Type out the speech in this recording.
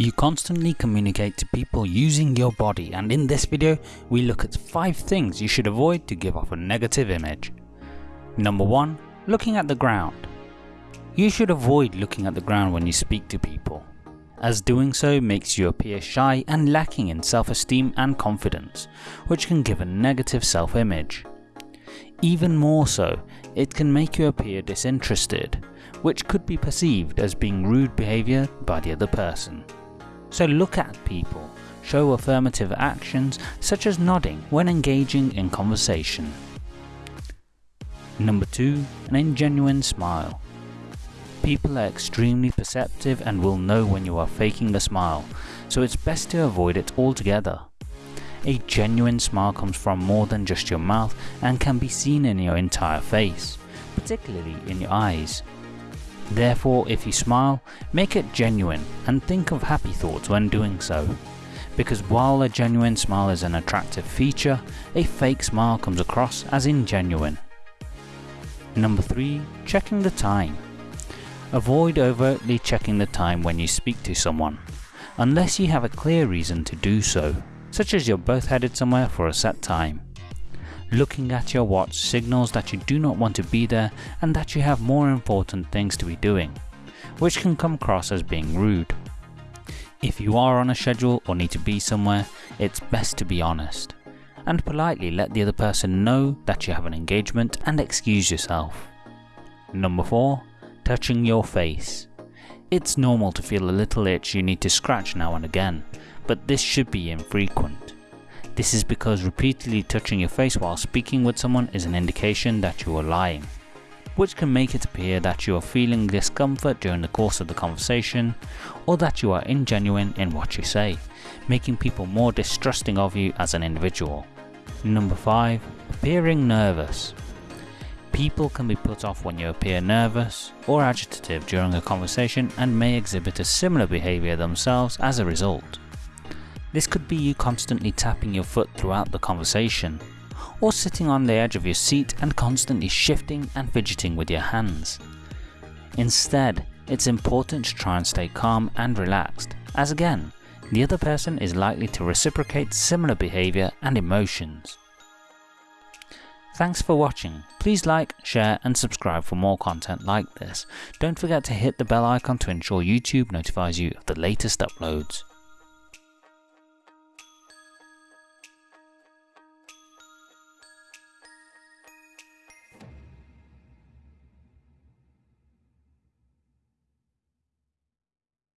You constantly communicate to people using your body and in this video we look at 5 things you should avoid to give off a negative image. Number 1. Looking at the ground. You should avoid looking at the ground when you speak to people, as doing so makes you appear shy and lacking in self-esteem and confidence, which can give a negative self-image. Even more so, it can make you appear disinterested, which could be perceived as being rude behaviour by the other person. So look at people, show affirmative actions such as nodding when engaging in conversation. Number 2. An ingenuine smile. People are extremely perceptive and will know when you are faking a smile, so it's best to avoid it altogether. A genuine smile comes from more than just your mouth and can be seen in your entire face, particularly in your eyes. Therefore, if you smile, make it genuine and think of happy thoughts when doing so. Because while a genuine smile is an attractive feature, a fake smile comes across as ingenuine. Number 3. Checking the time. Avoid overtly checking the time when you speak to someone, unless you have a clear reason to do so, such as you're both headed somewhere for a set time. Looking at your watch signals that you do not want to be there and that you have more important things to be doing, which can come across as being rude. If you are on a schedule or need to be somewhere, it's best to be honest, and politely let the other person know that you have an engagement and excuse yourself. Number 4. Touching your face. It's normal to feel a little itch you need to scratch now and again, but this should be infrequent. This is because repeatedly touching your face while speaking with someone is an indication that you are lying, which can make it appear that you are feeling discomfort during the course of the conversation or that you are ingenuine in what you say, making people more distrusting of you as an individual. Number 5. Appearing nervous. People can be put off when you appear nervous or agitative during a conversation and may exhibit a similar behaviour themselves as a result. This could be you constantly tapping your foot throughout the conversation, or sitting on the edge of your seat and constantly shifting and fidgeting with your hands. Instead, it's important to try and stay calm and relaxed, as again, the other person is likely to reciprocate similar behaviour and emotions. Thanks for watching, please like, share and subscribe for more content like this. Don't forget to hit the bell icon to ensure YouTube notifies you of the latest uploads.